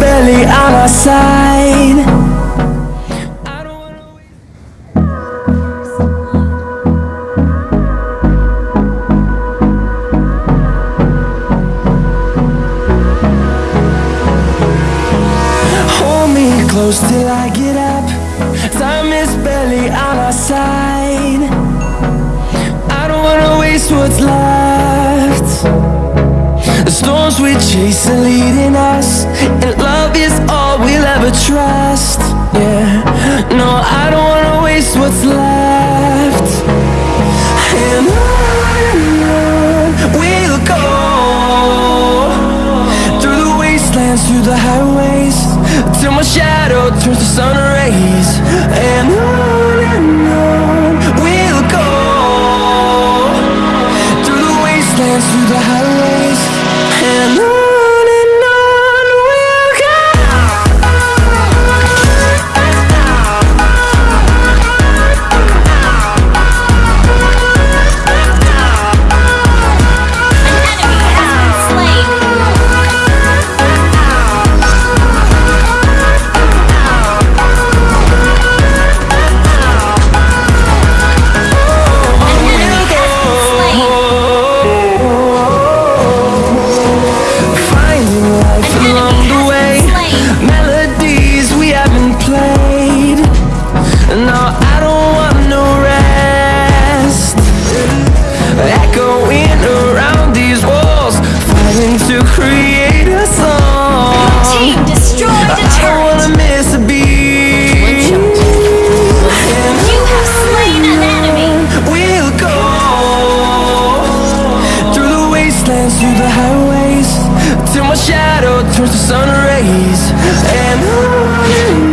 barely on our side. storms we chase are leading us. And love is all we'll ever trust. Yeah, no, I don't wanna waste what's left. And on we'll go. Through the wastelands, through the highways Till my shadow turns to sun rays. And on till my shadow turns to sun rays. And I...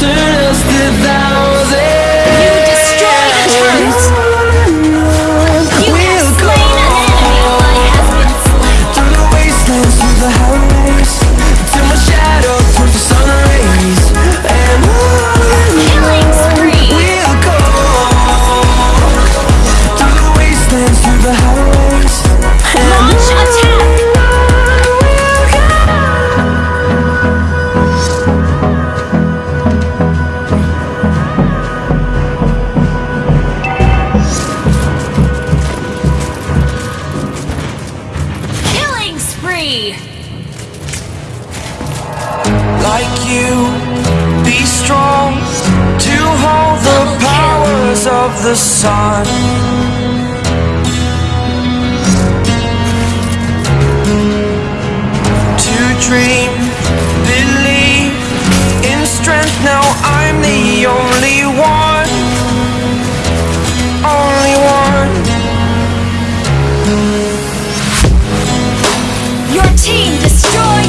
turn us to thou the sun. To dream, believe in strength. Now I'm the only one. Only one. Your team destroyed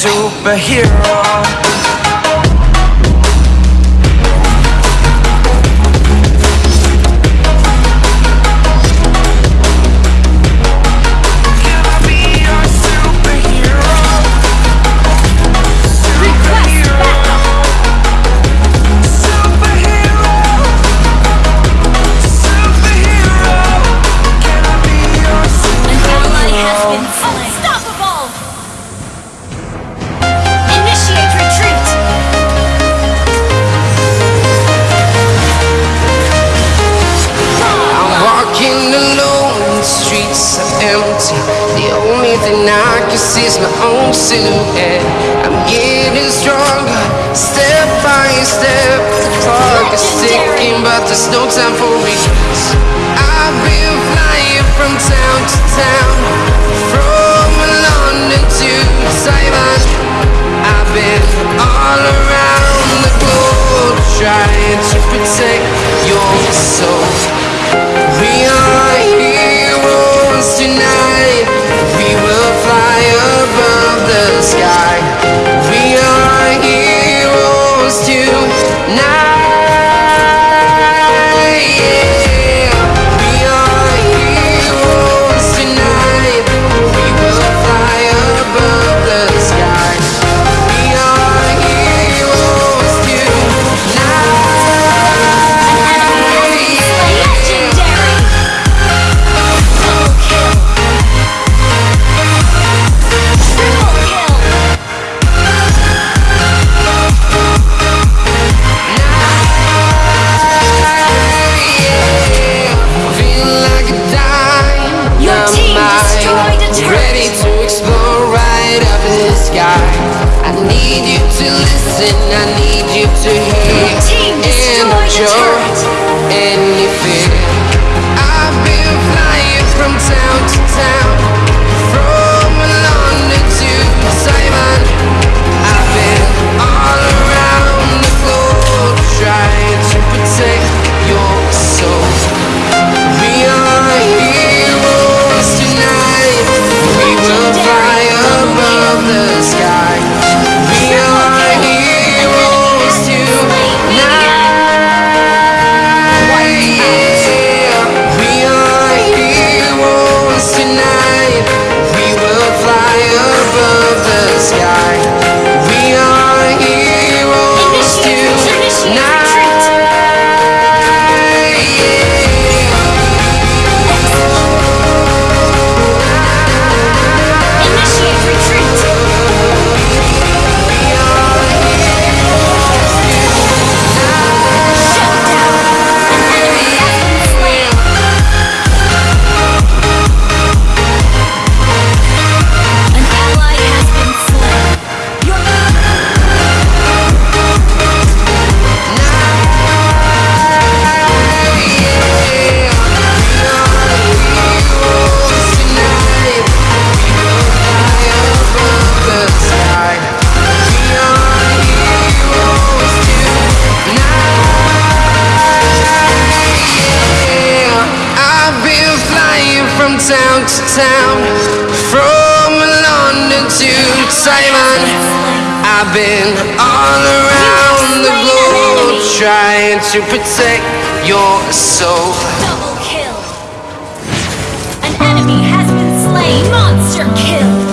superhero. and I can see my own silhouette. I'm getting stronger, step by step. The clock is ticking, but there's no time for regrets. I've been flying. Now I've been all around the globe trying to protect your soul. Double kill. An enemy has been slain. Monster kill.